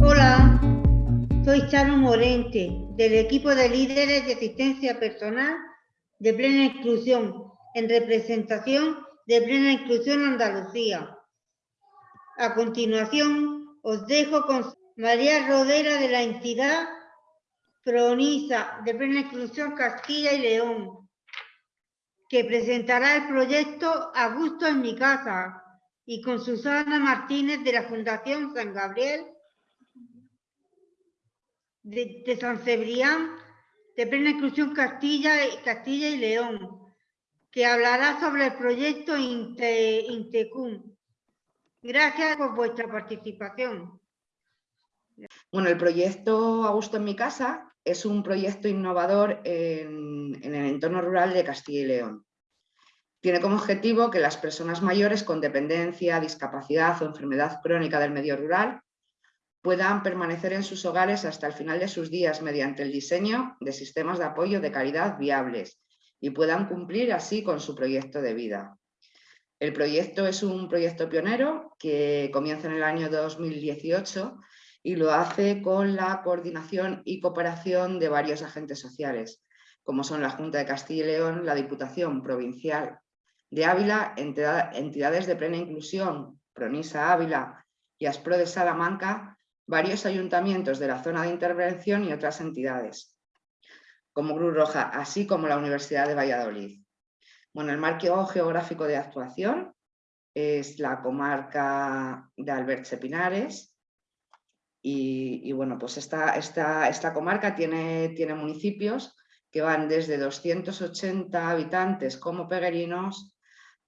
Hola, soy Charo Morente, del equipo de líderes de asistencia personal de plena inclusión, en representación de plena inclusión Andalucía. A continuación, os dejo con María Rodera de la entidad Pronisa de plena inclusión Castilla y León, que presentará el proyecto A gusto en mi casa y con Susana Martínez de la Fundación San Gabriel de, San Cebrián de plena inclusión Castilla, Castilla y León, que hablará sobre el proyecto Intecum. Gracias por vuestra participación. Bueno, el proyecto Augusto en mi casa es un proyecto innovador en, el entorno rural de Castilla y León. Tiene como objetivo que las personas mayores con dependencia, discapacidad o enfermedad crónica del medio rural puedan permanecer en sus hogares hasta el final de sus días mediante el diseño de sistemas de apoyo de calidad viables y puedan cumplir así con su proyecto de vida. El proyecto es un proyecto pionero que comienza en el año 2018 y lo hace con la coordinación y cooperación de varios agentes sociales, como son la Junta de Castilla y León, la Diputación Provincial de Ávila, entidades de plena inclusión, Pronisa Ávila y Aspro de Salamanca, varios ayuntamientos de la zona de intervención y otras entidades, como Cruz Roja, así como la Universidad de Valladolid. Bueno, el marco geográfico de actuación es la comarca de Alberche Pinares y, bueno, pues esta, esta, esta comarca tiene, tiene municipios que van desde 280 habitantes como peregrinos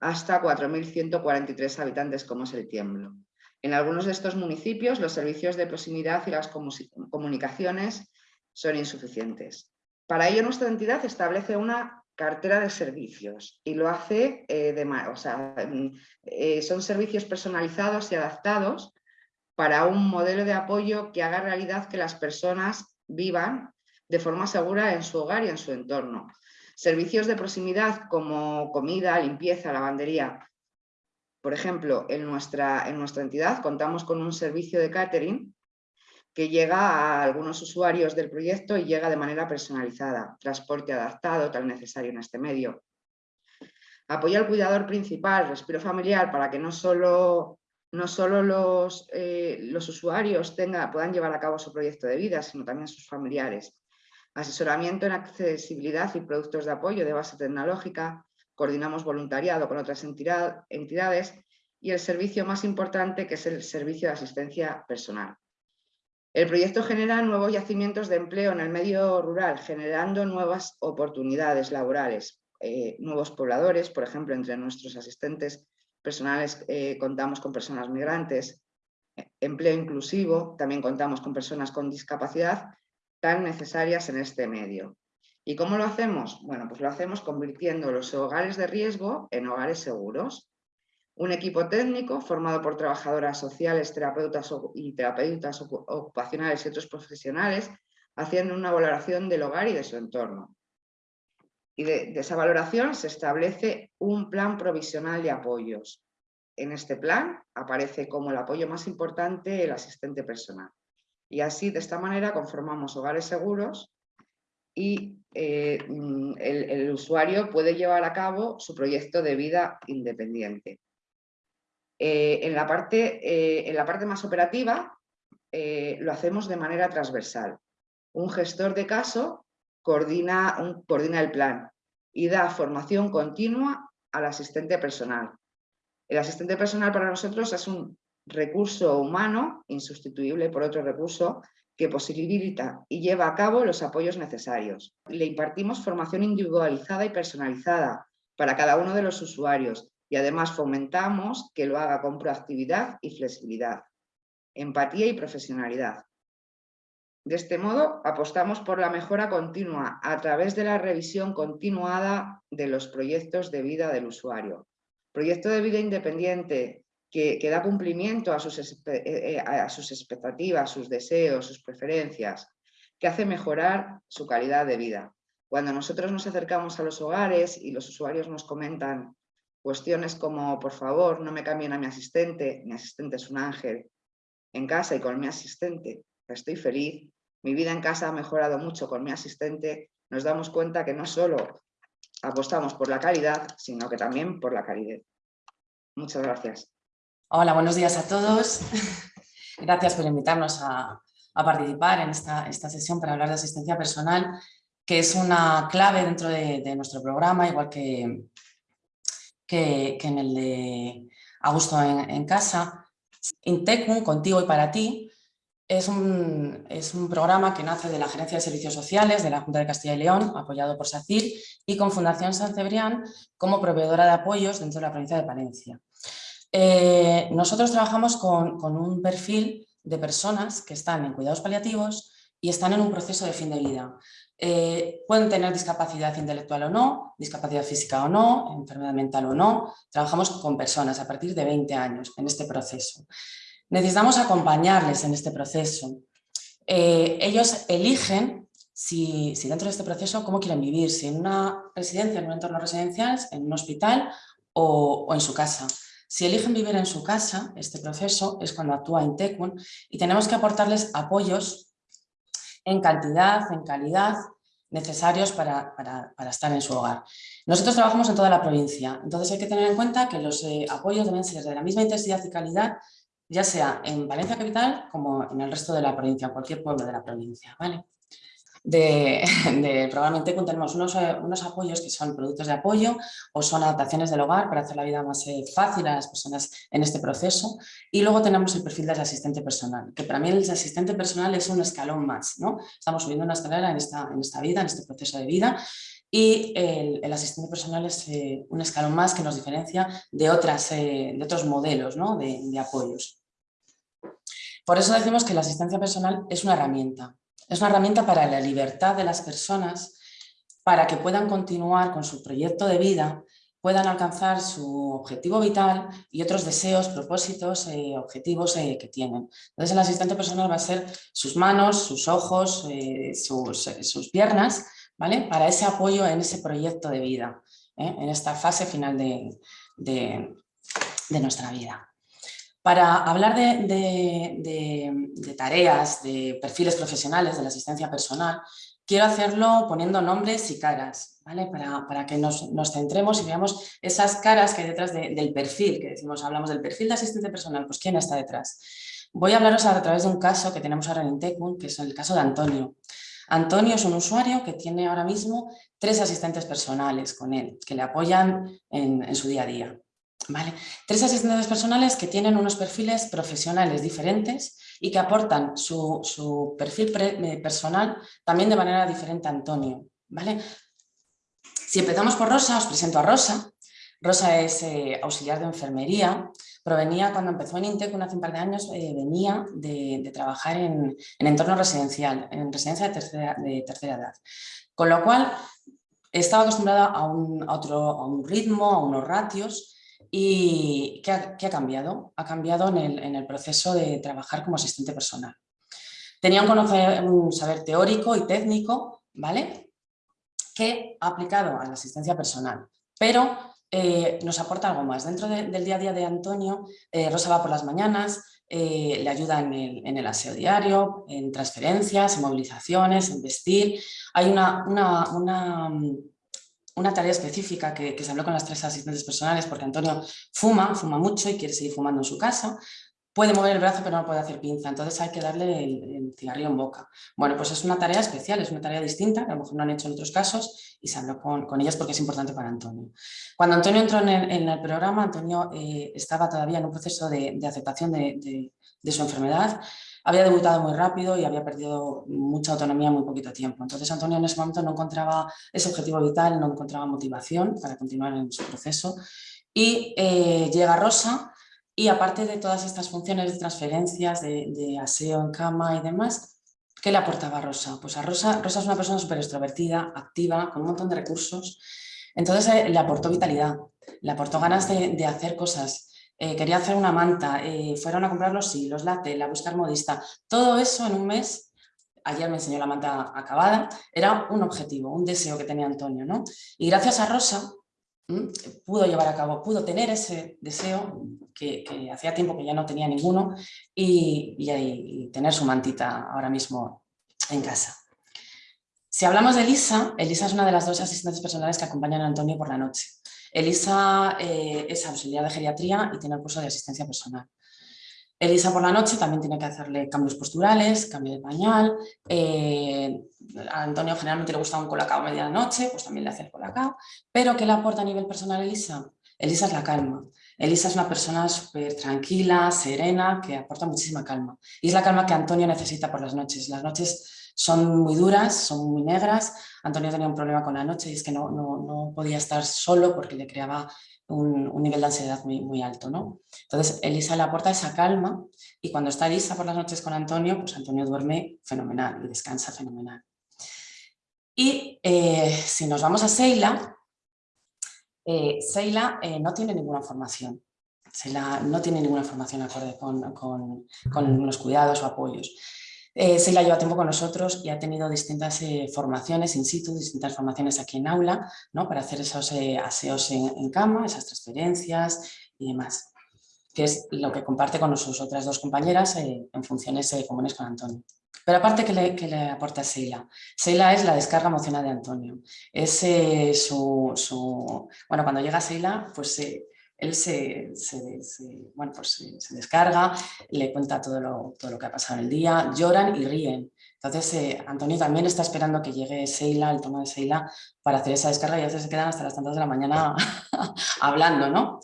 hasta 4.143 habitantes como es el Tiemblo. En algunos de estos municipios los servicios de proximidad y las comunicaciones son insuficientes. Para ello nuestra entidad establece una cartera de servicios y lo hace eh, de o mm, eh, son servicios personalizados y adaptados para un modelo de apoyo que haga realidad que las personas vivan de forma segura en su hogar y en su entorno. Servicios de proximidad como comida, limpieza, lavandería, por ejemplo, en nuestra, en nuestra entidad contamos con un servicio de catering que llega a algunos usuarios del proyecto y llega de manera personalizada, transporte adaptado, tal necesario en este medio. Apoya al cuidador principal, respiro familiar, para que no solo, no solo los, eh, los usuarios puedan llevar a cabo su proyecto de vida, sino también sus familiares. Asesoramiento en accesibilidad y productos de apoyo de base tecnológica, coordinamos voluntariado con otras entidades y el servicio más importante que es el servicio de asistencia personal. El proyecto genera nuevos yacimientos de empleo en el medio rural, generando nuevas oportunidades laborales, eh, nuevos pobladores, por ejemplo, entre nuestros asistentes personales eh, contamos con personas migrantes, empleo inclusivo, también contamos con personas con discapacidad tan necesarias en este medio. ¿Y cómo lo hacemos? Bueno, pues lo hacemos convirtiendo los hogares de riesgo en hogares seguros. Un equipo técnico formado por trabajadoras sociales, terapeutas y terapeutas ocupacionales y otros profesionales haciendo una valoración del hogar y de su entorno. Y de, esa valoración se establece un plan provisional de apoyos. En este plan aparece como el apoyo más importante el asistente personal. Y así, de esta manera, conformamos hogares seguros y eh, mm, el, usuario puede llevar a cabo su proyecto de vida independiente. Eh, en, la parte, eh, en, la parte, más operativa lo hacemos de manera transversal. Un gestor de caso coordina, coordina el plan y da formación continua al asistente personal. El asistente personal para nosotros es un recurso humano insustituible por otro recurso que posibilita y lleva a cabo los apoyos necesarios. Le impartimos formación individualizada y personalizada para cada uno de los usuarios y además fomentamos que lo haga con proactividad y flexibilidad, empatía y profesionalidad. De este modo, apostamos por la mejora continua a través de la revisión continuada de los proyectos de vida del usuario. Proyecto de vida independiente que, da cumplimiento a sus, eh, eh, a sus expectativas, sus deseos, sus preferencias, que hace mejorar su calidad de vida. Cuando nosotros nos acercamos a los hogares y los usuarios nos comentan cuestiones como, por favor, no me cambien a mi asistente, mi asistente es un ángel, en casa y con mi asistente estoy feliz, mi vida en casa ha mejorado mucho con mi asistente, nos damos cuenta que no solo apostamos por la calidad, sino que también por la calidad. Muchas gracias. Hola, buenos días a todos. Gracias por invitarnos a, participar en esta, esta, sesión para hablar de asistencia personal, que es una clave dentro de, nuestro programa, igual que, que, en el de Augusto en, en casa. Intecum, contigo y para ti, es un, es un, programa que nace de la Gerencia de Servicios Sociales de la Junta de Castilla y León, apoyado por SACIR, y con Fundación San Cebrián como proveedora de apoyos dentro de la provincia de Palencia. Eh, nosotros trabajamos con, con, un perfil de personas que están en cuidados paliativos y están en un proceso de fin de vida. Eh, pueden tener discapacidad intelectual o no, discapacidad física o no, enfermedad mental o no. Trabajamos con personas a partir de 20 años en este proceso. Necesitamos acompañarles en este proceso. Eh, ellos eligen si, dentro de este proceso cómo quieren vivir, si en una residencia, en un entorno residencial, en un hospital o, en su casa. Si eligen vivir en su casa, este proceso es cuando actúa Intecun y tenemos que aportarles apoyos en cantidad, en calidad, necesarios para, estar en su hogar. Nosotros trabajamos en toda la provincia, entonces hay que tener en cuenta que los eh, apoyos deben ser de la misma intensidad y calidad ya sea en Valencia Capital como en el resto de la provincia, cualquier pueblo de la provincia. ¿vale? De, de programa tenemos unos, eh, unos, apoyos que son productos de apoyo o son adaptaciones del hogar para hacer la vida más eh, fácil a las personas en este proceso y luego tenemos el perfil del asistente personal, que para mí el asistente personal es un escalón más, ¿no? estamos subiendo una escalera en esta, en esta vida, en este proceso de vida y el, asistente personal es eh, un escalón más que nos diferencia de, otras, de otros modelos ¿no? de, de apoyos. Por eso decimos que la asistencia personal es una herramienta. Es una herramienta para la libertad de las personas, para que puedan continuar con su proyecto de vida, puedan alcanzar su objetivo vital y otros deseos, propósitos, eh, objetivos eh, que tienen. Entonces el asistente personal va a ser sus manos, sus ojos, eh, sus, piernas, ¿vale? Para ese apoyo en ese proyecto de vida, en esta fase final de nuestra vida. Para hablar de, tareas, de perfiles profesionales, de la asistencia personal, quiero hacerlo poniendo nombres y caras, ¿vale? para, que nos, centremos y veamos esas caras que hay detrás del perfil, que decimos, hablamos del perfil de asistente personal, pues ¿quién está detrás? Voy a hablaros a través de un caso que tenemos ahora en Intecun, que es el caso de Antonio. Antonio es un usuario que tiene ahora mismo tres asistentes personales con él, que le apoyan en su día a día. Tres asistentes personales que tienen unos perfiles profesionales diferentes y que aportan su, perfil eh, personal también de manera diferente a Antonio. ¿vale? Si empezamos por Rosa, os presento a Rosa. Rosa es eh, auxiliar de enfermería, provenía cuando empezó en Intec hace un par de años, eh, venía de, trabajar en, entorno residencial, en residencia de tercera, edad. Con lo cual estaba acostumbrada a un, otro, a un ritmo, a unos ratios ¿Y qué ha, cambiado? Ha cambiado en el, proceso de trabajar como asistente personal. Tenía un, saber teórico y técnico, ¿vale? Que ha aplicado a la asistencia personal, pero eh, nos aporta algo más. Dentro del día a día de Antonio, eh, Rosa va por las mañanas, eh, le ayuda en el, en el, aseo diario, en transferencias, en movilizaciones, en vestir. Hay una, una una tarea específica que, se habló con las tres asistentes personales porque Antonio fuma, fuma mucho y quiere seguir fumando en su casa, puede mover el brazo pero no puede hacer pinza, entonces hay que darle el, cigarrillo en boca. Bueno, pues es una tarea especial, es una tarea distinta, que a lo mejor no han hecho en otros casos y se habló con, ellas porque es importante para Antonio. Cuando Antonio entró en el, programa, Antonio eh, estaba todavía en un proceso de, aceptación de su enfermedad, había debutado muy rápido y había perdido mucha autonomía en muy poquito tiempo. Entonces Antonio en ese momento no encontraba ese objetivo vital, no encontraba motivación para continuar en su proceso. Y eh, llega Rosa y aparte de todas estas funciones de transferencias, de, aseo en cama y demás, ¿qué le aportaba Rosa? Pues a Rosa, Rosa es una persona súper extrovertida, activa, con un montón de recursos. Entonces eh, le aportó vitalidad, le aportó ganas de hacer cosas, eh, quería hacer una manta, eh, fueron a comprar los hilos, la tela, buscar modista, todo eso en un mes ayer me enseñó la manta acabada, era un objetivo, un deseo que tenía Antonio. ¿no? Y gracias a Rosa pudo llevar a cabo, pudo tener ese deseo que, hacía tiempo que ya no tenía ninguno y, y, tener su mantita ahora mismo en casa. Si hablamos de Elisa, Elisa es una de las dos asistentes personales que acompañan a Antonio por la noche. Elisa eh, es auxiliar de geriatría y tiene el curso de asistencia personal. Elisa por la noche también tiene que hacerle cambios posturales, cambio de pañal. Eh, a Antonio generalmente le gusta un colacao a medianoche, pues también le hace el colacao. Pero ¿qué le aporta a nivel personal Elisa? Elisa es la calma. Elisa es una persona súper tranquila, serena, que aporta muchísima calma. Y es la calma que Antonio necesita por las noches. Las noches son muy duras, son muy negras. Antonio tenía un problema con la noche y es que no, no, podía estar solo porque le creaba un, nivel de ansiedad muy, muy alto. ¿no? Entonces Elisa le aporta esa calma y cuando está Elisa por las noches con Antonio, pues Antonio duerme fenomenal y descansa fenomenal. Y eh, si nos vamos a eh, Seila eh, no tiene ninguna formación. Seila no tiene ninguna formación acorde con, con, con los cuidados o apoyos. Eh, Seila lleva tiempo con nosotros y ha tenido distintas eh, formaciones in situ, distintas formaciones aquí en aula, ¿no? para hacer esos eh, aseos en, cama, esas transferencias y demás, que es lo que comparte con sus otras dos compañeras en funciones comunes con Antonio. Pero aparte, ¿qué le, le aporta Seila? Seila es la descarga emocional de Antonio. Es su, su, Bueno, cuando llega Seila, pues él se, bueno, pues se, descarga, le cuenta todo lo, todo lo, que ha pasado en el día, lloran y ríen. Entonces eh, Antonio también está esperando que llegue Seila, el tono de Seila, para hacer esa descarga y a veces se quedan hasta las tantas de la mañana hablando, ¿no?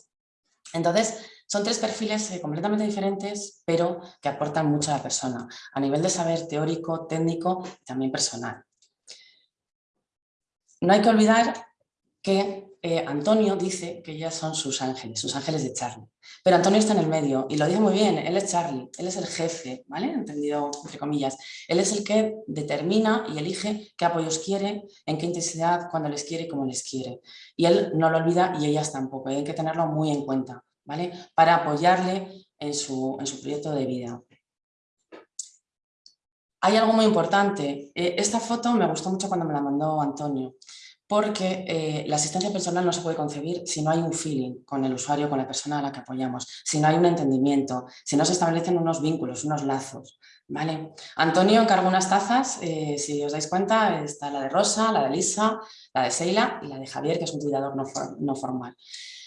Entonces son tres perfiles eh, completamente diferentes, pero que aportan mucho a la persona, a nivel de saber teórico, técnico y también personal. No hay que olvidar que eh, Antonio dice que ellas son sus ángeles, sus ángeles de Charlie. Pero Antonio está en el medio y lo dice muy bien, él es Charlie, él es el jefe, ¿vale? Entendido entre comillas. Él es el que determina y elige qué apoyos quiere, en qué intensidad, cuándo les quiere y cómo les quiere. Y él no lo olvida y ellas tampoco, hay que tenerlo muy en cuenta, ¿vale? Para apoyarle en su, en su proyecto de vida. Hay algo muy importante, eh, esta foto me gustó mucho cuando me la mandó Antonio porque eh, la asistencia personal no se puede concebir si no hay un feeling con el usuario, con la persona a la que apoyamos, si no hay un entendimiento, si no se establecen unos vínculos, unos lazos. ¿vale? Antonio encargó unas tazas, eh, si os dais cuenta, está la de Rosa, la de Lisa, la de Seila y la de Javier, que es un cuidador no, no formal,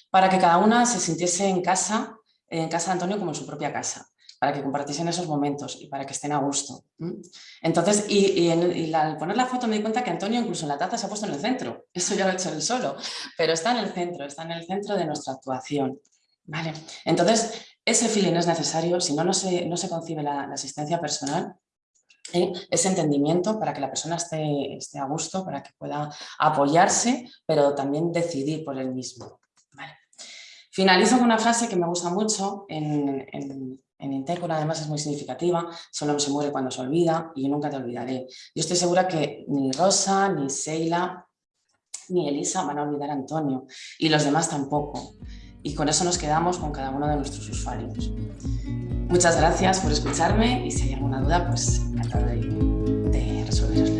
para que cada una se sintiese en casa, en casa de Antonio como en su propia casa para que compartiesen esos momentos y para que estén a gusto. Entonces, y, al poner la foto me di cuenta que Antonio incluso en la taza se ha puesto en el centro. Eso ya lo he hecho él solo, pero está en el centro, está en el centro de nuestra actuación. ¿Vale? Entonces, ese feeling es necesario, si no, no se, no se concibe la, asistencia personal, ¿eh? ese entendimiento para que la persona esté, esté, a gusto, para que pueda apoyarse, pero también decidir por él mismo. Finalizo con una frase que me gusta mucho en Intercon además es muy significativa, solo se muere cuando se olvida y yo nunca te olvidaré. Yo estoy segura que ni Rosa, ni Seila, ni Elisa van a olvidar a Antonio y los demás tampoco. Y con eso nos quedamos con cada uno de nuestros usuarios. Muchas gracias por escucharme y si hay alguna duda, pues encantada de, de.